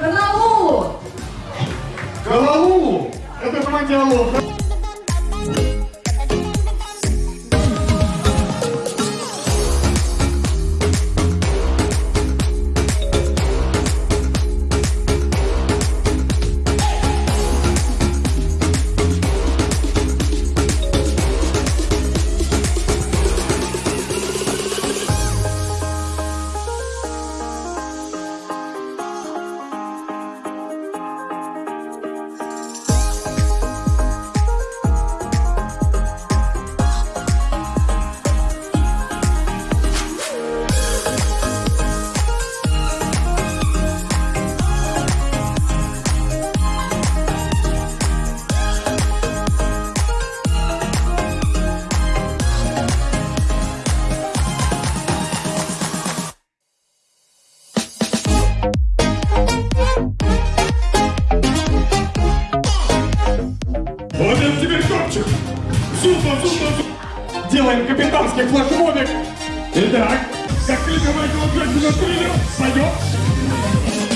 Коновалу! Коновалу! Это команда Алоха! Вот это теперь топчик! Зубом, зубом, зубом! Делаем капитанский флешмобик! Итак, как кликовать лошадь на триллер, пойдем!